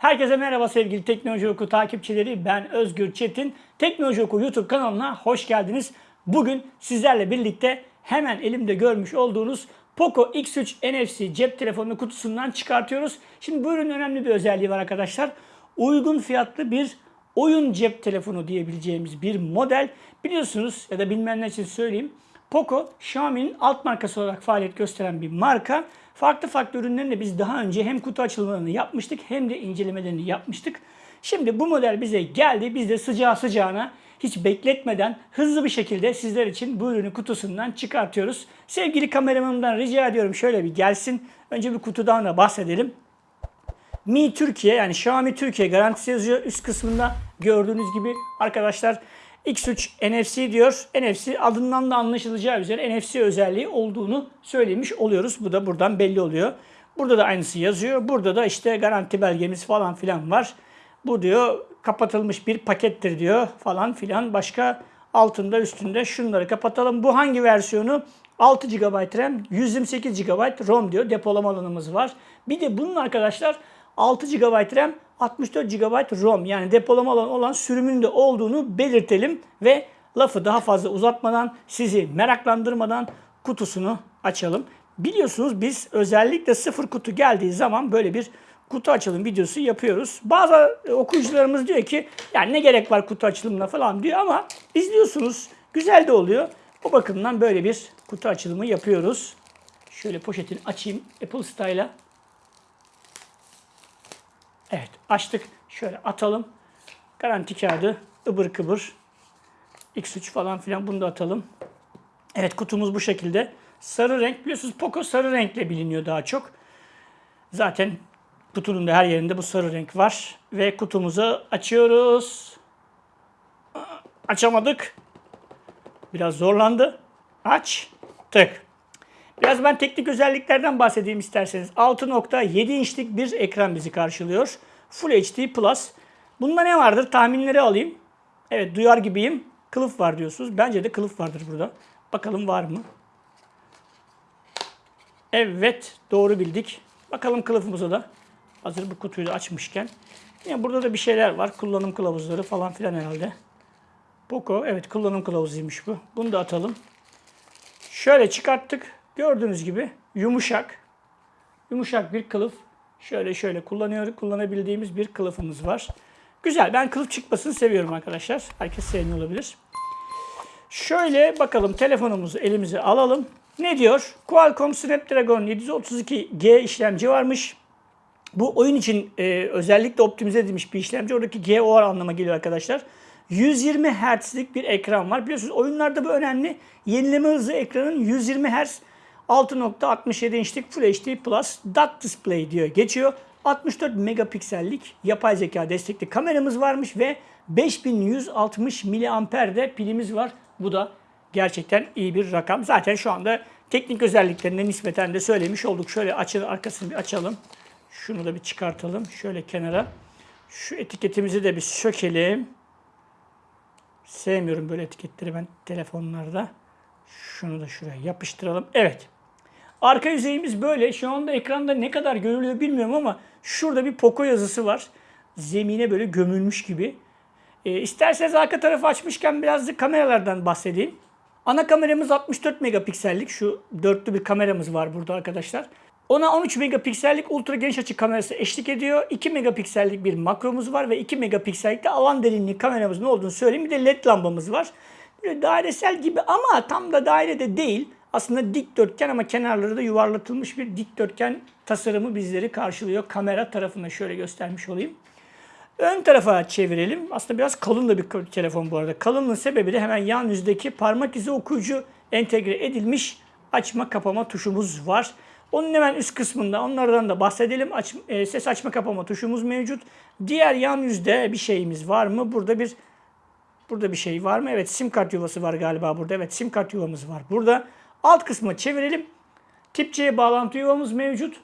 Herkese merhaba sevgili Teknoloji Oku takipçileri. Ben Özgür Çetin. Teknoloji Oku YouTube kanalına hoş geldiniz. Bugün sizlerle birlikte hemen elimde görmüş olduğunuz Poco X3 NFC cep telefonu kutusundan çıkartıyoruz. Şimdi bu ürünün önemli bir özelliği var arkadaşlar. Uygun fiyatlı bir oyun cep telefonu diyebileceğimiz bir model. Biliyorsunuz ya da bilmeyenler için söyleyeyim. Poco, Xiaomi'nin alt markası olarak faaliyet gösteren bir marka. Farklı farklı ürünlerini biz daha önce hem kutu açılımlarını yapmıştık hem de incelemelerini yapmıştık. Şimdi bu model bize geldi. Biz de sıcağı sıcağına hiç bekletmeden hızlı bir şekilde sizler için bu ürünü kutusundan çıkartıyoruz. Sevgili kameramanımdan rica ediyorum şöyle bir gelsin. Önce bir kutudan da bahsedelim. Mi Türkiye yani Xiaomi Türkiye garantisi yazıyor üst kısmında gördüğünüz gibi arkadaşlar X3 NFC diyor. NFC adından da anlaşılacağı üzere NFC özelliği olduğunu söylemiş oluyoruz. Bu da buradan belli oluyor. Burada da aynısı yazıyor. Burada da işte garanti belgemiz falan filan var. Bu diyor kapatılmış bir pakettir diyor falan filan. Başka altında üstünde şunları kapatalım. Bu hangi versiyonu? 6 GB RAM, 128 GB ROM diyor. Depolama alanımız var. Bir de bunun arkadaşlar 6 GB RAM, 64 GB ROM yani depolama alanı olan sürümünde olduğunu belirtelim ve lafı daha fazla uzatmadan sizi meraklandırmadan kutusunu açalım. Biliyorsunuz biz özellikle sıfır kutu geldiği zaman böyle bir kutu açılım videosu yapıyoruz. Bazı okuyucularımız diyor ki yani ne gerek var kutu açılımına falan diyor ama izliyorsunuz güzel de oluyor. Bu bakımdan böyle bir kutu açılımı yapıyoruz. Şöyle poşetini açayım Apple Style'a. Evet açtık. Şöyle atalım. Garanti kağıdı ıbır kıbır. X3 falan filan bunu da atalım. Evet kutumuz bu şekilde. Sarı renk biliyorsunuz Poco sarı renkle biliniyor daha çok. Zaten kutunun da her yerinde bu sarı renk var. Ve kutumuzu açıyoruz. Açamadık. Biraz zorlandı. Açtık. Biraz ben teknik özelliklerden bahsedeyim isterseniz. 6.7 inçlik bir ekran bizi karşılıyor. Full HD Plus. Bunda ne vardır? Tahminleri alayım. Evet duyar gibiyim. Kılıf var diyorsunuz. Bence de kılıf vardır burada. Bakalım var mı? Evet doğru bildik. Bakalım kılıfımıza da. Hazır bu kutuyu da açmışken. Yine burada da bir şeyler var. Kullanım kılavuzları falan filan herhalde. Poco evet kullanım kılavuzuymuş bu. Bunu da atalım. Şöyle çıkarttık. Gördüğünüz gibi yumuşak. Yumuşak bir kılıf. Şöyle şöyle kullanıyor, kullanabildiğimiz bir kılıfımız var. Güzel. Ben kılıf çıkmasını seviyorum arkadaşlar. Herkes sevmiyor olabilir. Şöyle bakalım telefonumuzu elimize alalım. Ne diyor? Qualcomm Snapdragon 732G işlemci varmış. Bu oyun için e, özellikle optimize edilmiş bir işlemci. Oradaki G o anlama geliyor arkadaşlar. 120 Hz'lik bir ekran var. Biliyorsunuz oyunlarda bu önemli. Yenileme hızı ekranın 120 Hz 6.67 inçlik Full HD Plus Dot Display diyor geçiyor. 64 megapiksellik yapay zeka destekli kameramız varmış ve 5160 miliamper pilimiz var. Bu da gerçekten iyi bir rakam. Zaten şu anda teknik özelliklerine nispeten de söylemiş olduk. Şöyle açın arkasını bir açalım. Şunu da bir çıkartalım. Şöyle kenara. Şu etiketimizi de bir sökelim. Sevmiyorum böyle etiketleri ben telefonlarda. Şunu da şuraya yapıştıralım. Evet. Arka yüzeyimiz böyle. Şu anda ekranda ne kadar görülüyor bilmiyorum ama şurada bir Poco yazısı var. Zemine böyle gömülmüş gibi. E, isterseniz arka tarafı açmışken biraz da kameralardan bahsedeyim. Ana kameramız 64 megapiksellik. Şu dörtlü bir kameramız var burada arkadaşlar. Ona 13 megapiksellik ultra geniş açı kamerası eşlik ediyor. 2 megapiksellik bir makromuz var ve 2 megapiksellik de alan derinliği kameramızın olduğunu söyleyeyim. Bir de led lambamız var. Böyle dairesel gibi ama tam da dairede değil. Aslında dikdörtgen ama kenarları da yuvarlatılmış bir dikdörtgen tasarımı bizleri karşılıyor. Kamera tarafında şöyle göstermiş olayım. Ön tarafa çevirelim. Aslında biraz kalın da bir telefon bu arada. Kalınlığın sebebi de hemen yan yüzdeki parmak izi okuyucu entegre edilmiş açma kapama tuşumuz var. Onun hemen üst kısmında onlardan da bahsedelim. Aç, e, ses açma kapama tuşumuz mevcut. Diğer yan yüzde bir şeyimiz var mı? Burada bir burada bir şey var mı? Evet sim kart yuvası var galiba burada. Evet sim kart yuvamız var burada. Alt kısmı çevirelim. Tip C bağlantı yuvamız mevcut.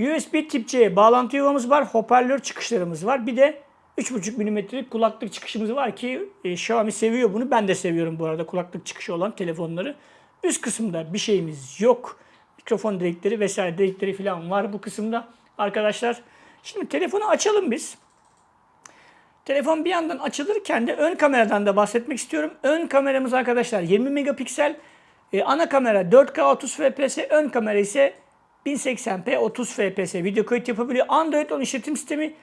USB tip C bağlantı yuvamız var. Hoparlör çıkışlarımız var. Bir de 3.5 mm'lik kulaklık çıkışımız var ki e, Xiaomi seviyor bunu. Ben de seviyorum bu arada kulaklık çıkışı olan telefonları. Üst kısımda bir şeyimiz yok. Mikrofon direkleri vesaire direkleri falan var bu kısımda. Arkadaşlar Şimdi telefonu açalım biz. Telefon bir yandan açılırken de ön kameradan da bahsetmek istiyorum. Ön kameramız arkadaşlar 20 megapiksel. Ee, ana kamera 4K 30 fps, ön kamera ise 1080p 30 fps video kayıt yapabiliyor. Android 10 işletim sistemi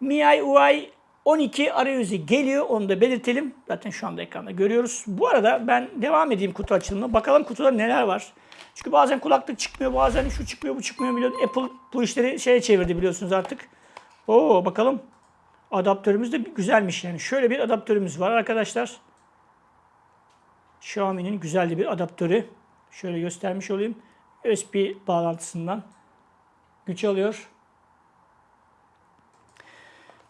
MIUI UI 12 arayüzü geliyor. Onu da belirtelim. Zaten şu anda ekranda görüyoruz. Bu arada ben devam edeyim kutu açılımına. Bakalım kutuda neler var. Çünkü bazen kulaklık çıkmıyor, bazen şu çıkmıyor, bu çıkmıyor. Biliyorsun. Apple bu işleri şeye çevirdi biliyorsunuz artık. Oo bakalım. Adaptörümüz de güzelmiş yani. Şöyle bir adaptörümüz var arkadaşlar. Xiaomi'nin güzel bir adaptörü. Şöyle göstermiş olayım. USB bağlantısından güç alıyor.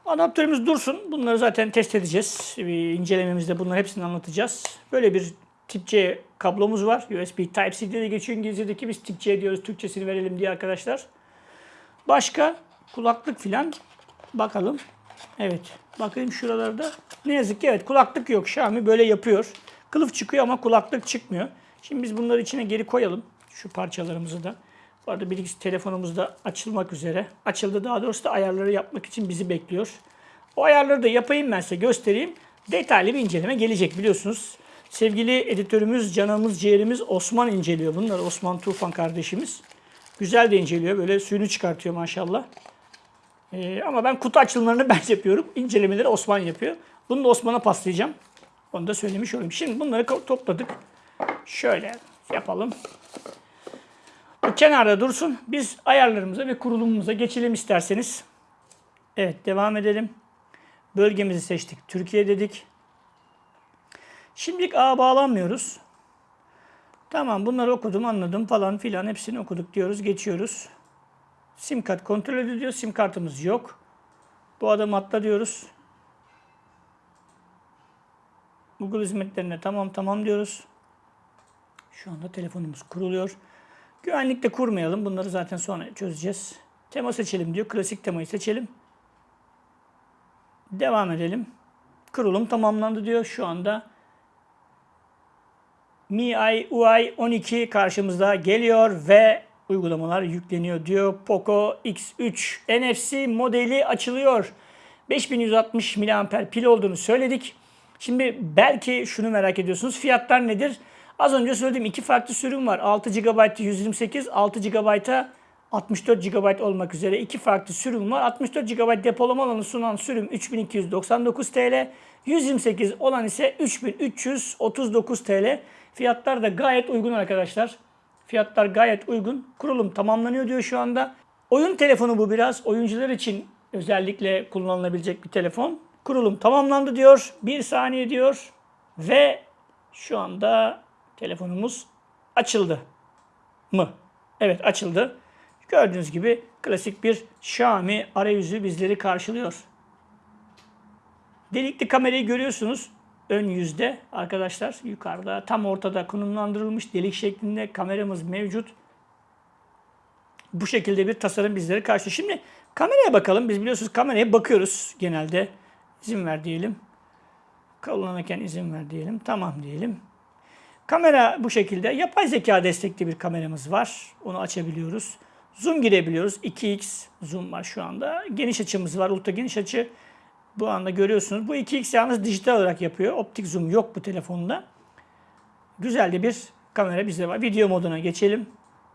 Adaptörümüz dursun. Bunları zaten test edeceğiz. Bir incelememizde bunların hepsini anlatacağız. Böyle bir tip C kablomuz var. USB Type-C diye geçiyor İngilizce'deki. Biz tip C diyoruz. Türkçesini verelim diye arkadaşlar. Başka kulaklık filan bakalım. Evet. Bakayım şuralarda. Ne yazık ki evet kulaklık yok. Xiaomi böyle yapıyor. Kılıf çıkıyor ama kulaklık çıkmıyor. Şimdi biz bunları içine geri koyalım. Şu parçalarımızı da. Bu arada bilgisi telefonumuz da açılmak üzere. Açıldı daha doğrusu da ayarları yapmak için bizi bekliyor. O ayarları da yapayım ben size göstereyim. Detaylı bir inceleme gelecek biliyorsunuz. Sevgili editörümüz, canımız, ciğerimiz Osman inceliyor bunları. Osman Tufan kardeşimiz. Güzel de inceliyor. Böyle suyunu çıkartıyor maşallah. Ee, ama ben kutu açılımlarını ben yapıyorum. İncelemeleri Osman yapıyor. Bunu da Osman'a paslayacağım. Onu da söylemiş olayım. Şimdi bunları topladık. Şöyle yapalım. Bu kenarda dursun. Biz ayarlarımıza ve kurulumumuza geçelim isterseniz. Evet devam edelim. Bölgemizi seçtik. Türkiye dedik. Şimdilik ağa bağlanmıyoruz. Tamam bunları okudum anladım falan filan hepsini okuduk diyoruz geçiyoruz. Sim kart kontrol ediliyor. Sim kartımız yok. Bu adam atla diyoruz. Google hizmetlerine tamam tamam diyoruz. Şu anda telefonumuz kuruluyor. Güvenlikte kurmayalım. Bunları zaten sonra çözeceğiz. Tema seçelim diyor. Klasik temayı seçelim. Devam edelim. Kurulum tamamlandı diyor. Şu anda MIUI UI 12 karşımızda geliyor ve uygulamalar yükleniyor diyor. Poco X3 NFC modeli açılıyor. 5160 mAh pil olduğunu söyledik. Şimdi belki şunu merak ediyorsunuz. Fiyatlar nedir? Az önce söylediğim iki farklı sürüm var. 6 GB 128, 6 GB'a 64 GB olmak üzere iki farklı sürüm var. 64 GB depolama alanı sunan sürüm 3299 TL. 128 olan ise 3339 TL. Fiyatlar da gayet uygun arkadaşlar. Fiyatlar gayet uygun. Kurulum tamamlanıyor diyor şu anda. Oyun telefonu bu biraz. Oyuncular için özellikle kullanılabilecek bir telefon. Kurulum tamamlandı diyor. Bir saniye diyor. Ve şu anda telefonumuz açıldı mı? Evet açıldı. Gördüğünüz gibi klasik bir Xiaomi arayüzü bizleri karşılıyor. Delikli kamerayı görüyorsunuz. Ön yüzde arkadaşlar yukarıda tam ortada konumlandırılmış delik şeklinde kameramız mevcut. Bu şekilde bir tasarım bizleri karşılıyor. Şimdi kameraya bakalım. Biz biliyorsunuz kameraya bakıyoruz genelde. İzin ver diyelim. Kullanırken izin ver diyelim. Tamam diyelim. Kamera bu şekilde. Yapay zeka destekli bir kameramız var. Onu açabiliyoruz. Zoom girebiliyoruz. 2x zoom var şu anda. Geniş açımız var. Ultra geniş açı. Bu anda görüyorsunuz. Bu 2x yalnız dijital olarak yapıyor. Optik zoom yok bu telefonda. Güzel de bir kamera bizde var. Video moduna geçelim.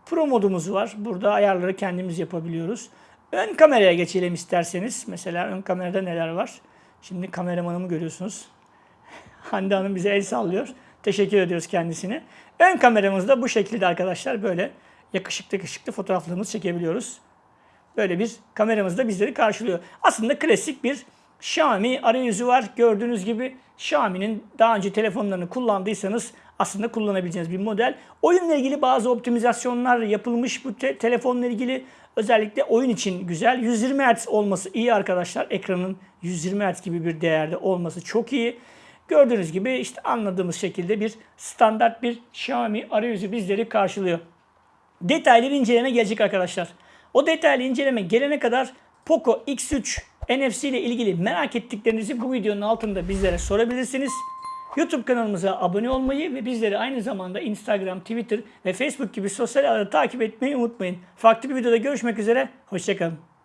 Pro modumuz var. Burada ayarları kendimiz yapabiliyoruz. Ön kameraya geçelim isterseniz. Mesela ön kamerada neler var? Şimdi kameramanımı görüyorsunuz. Hande Hanım bize el sallıyor. Teşekkür ediyoruz kendisine. Ön kameramız da bu şekilde arkadaşlar. Böyle yakışıklı yakışıklı fotoğraflarımızı çekebiliyoruz. Böyle bir kameramız da bizleri karşılıyor. Aslında klasik bir Xiaomi arayüzü var. Gördüğünüz gibi Xiaomi'nin daha önce telefonlarını kullandıysanız aslında kullanabileceğiniz bir model. Oyunla ilgili bazı optimizasyonlar yapılmış bu te- telefonla ilgili. Özellikle oyun için güzel. 120 Hz olması iyi arkadaşlar. Ekranın 120 Hz gibi bir değerde olması çok iyi. Gördüğünüz gibi işte anladığımız şekilde bir standart bir Xiaomi arayüzü bizleri karşılıyor. Detaylı bir inceleme gelecek arkadaşlar. O detaylı inceleme gelene kadar Poco X3 NFC ile ilgili merak ettiklerinizi bu videonun altında bizlere sorabilirsiniz. YouTube kanalımıza abone olmayı ve bizleri aynı zamanda Instagram, Twitter ve Facebook gibi sosyal ağları takip etmeyi unutmayın. Farklı bir videoda görüşmek üzere, hoşçakalın.